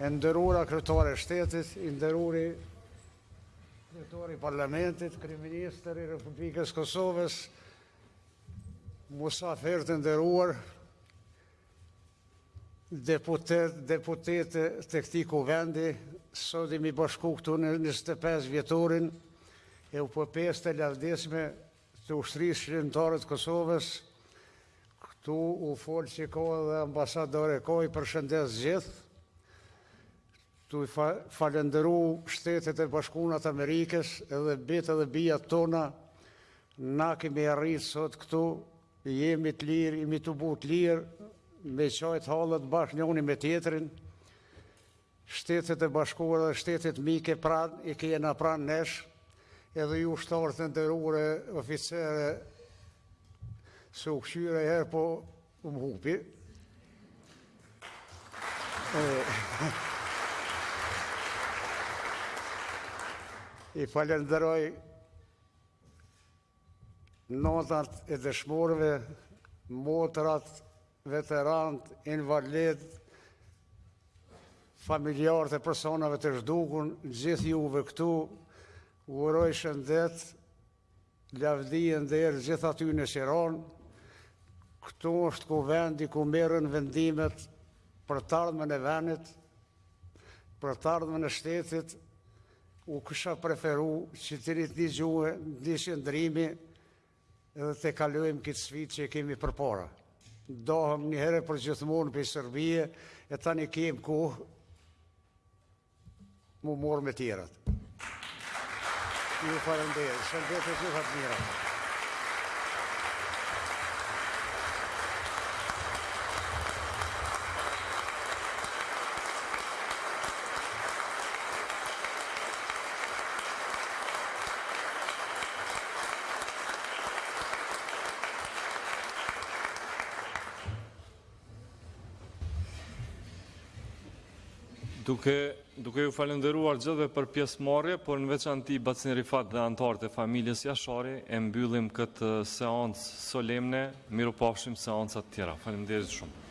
E nderura Kryetare e Shtetit, i nderuri Kryetari i Parlamentit, Kryeministër i Republikës së Kosovës, musafirë të nderuar, deputetë, deputete të këtij Kuvendi, sot jemi bashku këtu në 25 vjetorin e epopesë të lavdishme të Ushtrisë Çlirimtare të Kosovës. Këtu u fol që ka edhe ambasadorë ka, i përshëndes gjithë. Tu fa, falënderu Shtetet e Bashkuna të Amerikës edhe bijtë edhe bijat tona na kemi arrit sot këtu jemi të lirë, jemi tu bo të lirë me qajtë hallet bashkë njoni me tjetrin Shtetet e Bashkuara dhe shtetet mike pranë i kena pranë nesh edhe ju ushtarë të nderuar e oficerë se u kqyre herë po u më hupi. I falenderoj nonat e dëshmorëve, motrat Veteranët, invalidët, familjarët e personave të zhdukun, gjithë juve këtu, ju uroj shëndet, lavdi e nder gjithë atyne që ranë. Këtu është Kuvendi, ku merren vendimet për t'ardhmen e venit, për t'ardhmen e shtetit, unë kisha preferu që të jetë i një gjuhe, një qëndrimi, Edhe ta kalojmë këtë sfidë që kemi përpara. Dahem një herë përgjithmonë prej Serbie e tani kemë kohë m'u marrë me tjerat. Ju falenderoj. Shëndet e gjitha të mirat. Duke, duke ju falenderuar gjithve për pjesëmarrje, por në veçanti bacën Rifat dhe anëtarët e familjes Jashari, e mbyllim këtë seancë solemne, mirupafshim në seancat tjera. Faleminderit shumë.